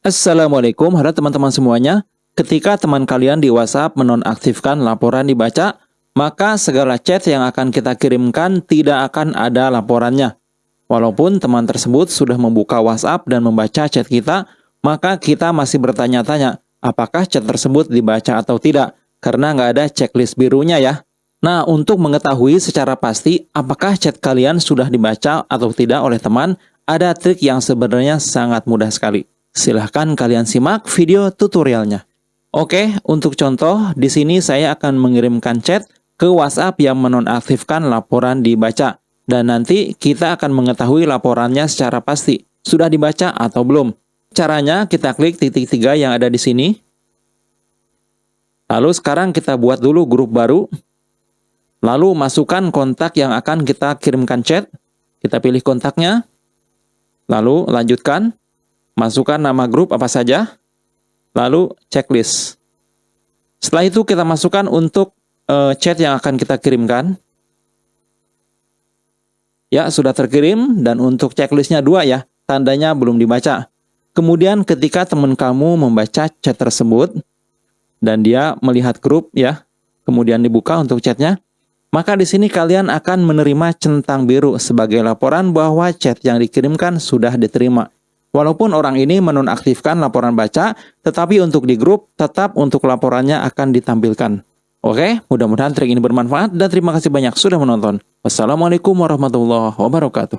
Assalamualaikum, halo teman-teman semuanya. Ketika teman kalian di WhatsApp menonaktifkan laporan dibaca, maka segala chat yang akan kita kirimkan tidak akan ada laporannya. Walaupun teman tersebut sudah membuka WhatsApp dan membaca chat kita, maka kita masih bertanya-tanya, apakah chat tersebut dibaca atau tidak, karena nggak ada checklist birunya ya. Nah, untuk mengetahui secara pasti apakah chat kalian sudah dibaca atau tidak oleh teman, ada trik yang sebenarnya sangat mudah sekali. Silahkan kalian simak video tutorialnya. Oke, untuk contoh, di sini saya akan mengirimkan chat ke WhatsApp yang menonaktifkan laporan dibaca. Dan nanti kita akan mengetahui laporannya secara pasti, sudah dibaca atau belum. Caranya kita klik titik tiga yang ada di sini. Lalu sekarang kita buat dulu grup baru. Lalu masukkan kontak yang akan kita kirimkan chat. Kita pilih kontaknya. Lalu lanjutkan. Masukkan nama grup apa saja. Lalu checklist. Setelah itu kita masukkan untuk uh, chat yang akan kita kirimkan. Ya, sudah terkirim dan untuk checklistnya dua ya, tandanya belum dibaca. Kemudian ketika teman kamu membaca chat tersebut dan dia melihat grup ya, kemudian dibuka untuk chatnya, maka di sini kalian akan menerima centang biru sebagai laporan bahwa chat yang dikirimkan sudah diterima. Walaupun orang ini menonaktifkan laporan baca, tetapi untuk di grup tetap untuk laporannya akan ditampilkan. Oke, mudah-mudahan trik ini bermanfaat dan terima kasih banyak sudah menonton. Wassalamualaikum warahmatullahi wabarakatuh.